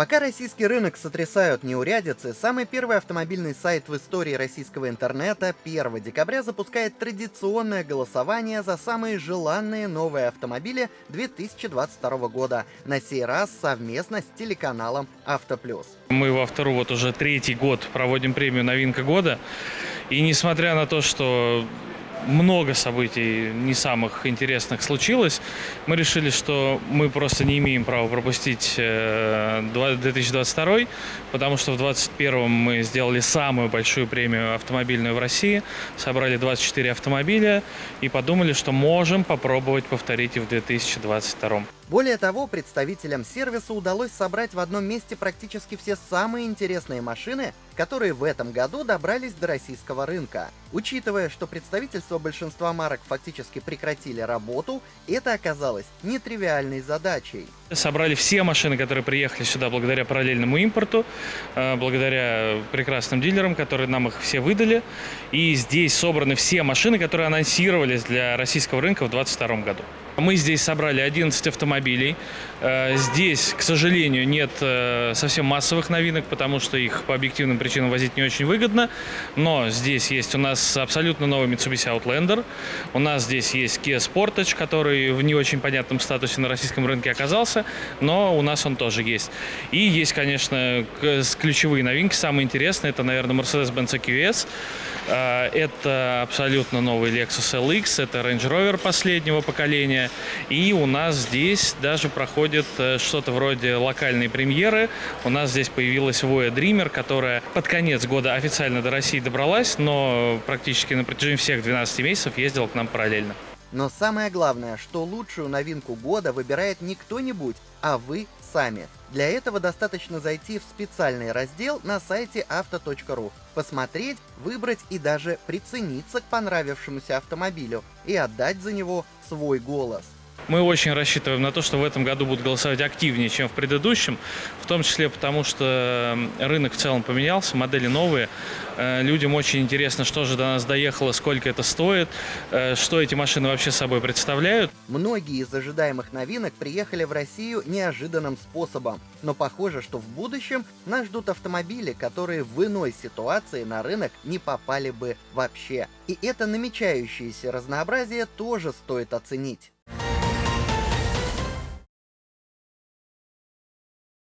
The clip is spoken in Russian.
Пока российский рынок сотрясают неурядицы, самый первый автомобильный сайт в истории российского интернета 1 декабря запускает традиционное голосование за самые желанные новые автомобили 2022 года, на сей раз совместно с телеканалом Автоплюс. Мы в Автору вот уже третий год проводим премию «Новинка года», и несмотря на то, что много событий не самых интересных случилось. Мы решили, что мы просто не имеем права пропустить 2022, э, потому что в 2021 мы сделали самую большую премию автомобильную в России, собрали 24 автомобиля и подумали, что можем попробовать повторить и в 2022. Более того, представителям сервиса удалось собрать в одном месте практически все самые интересные машины, которые в этом году добрались до российского рынка. Учитывая, что представительство большинства марок фактически прекратили работу, это оказалось нетривиальной задачей. Собрали все машины, которые приехали сюда благодаря параллельному импорту, э, благодаря прекрасным дилерам, которые нам их все выдали. И здесь собраны все машины, которые анонсировались для российского рынка в 2022 году. Мы здесь собрали 11 автомобилей. Э, здесь, к сожалению, нет э, совсем массовых новинок, потому что их по объективным причинам возить не очень выгодно. Но здесь есть у нас абсолютно новый Mitsubishi Outlander. У нас здесь есть Kia Sportage, который в не очень понятном статусе на российском рынке оказался, но у нас он тоже есть. И есть, конечно, ключевые новинки, самые интересные. Это, наверное, Mercedes-Benz EQS. Э, это абсолютно новый Lexus LX, это Range Rover последнего поколения. И у нас здесь даже проходит э, что-то вроде локальной премьеры. У нас здесь появилась Voya Dreamer, которая под конец года официально до России добралась, но практически на протяжении всех 12 месяцев ездила к нам параллельно. Но самое главное, что лучшую новинку года выбирает не кто-нибудь, а вы сами. Для этого достаточно зайти в специальный раздел на сайте авто.ру, посмотреть, выбрать и даже прицениться к понравившемуся автомобилю и отдать за него свой голос. Мы очень рассчитываем на то, что в этом году будут голосовать активнее, чем в предыдущем, в том числе потому, что рынок в целом поменялся, модели новые. Э, людям очень интересно, что же до нас доехало, сколько это стоит, э, что эти машины вообще собой представляют. Многие из ожидаемых новинок приехали в Россию неожиданным способом, но похоже, что в будущем нас ждут автомобили, которые в иной ситуации на рынок не попали бы вообще. И это намечающееся разнообразие тоже стоит оценить.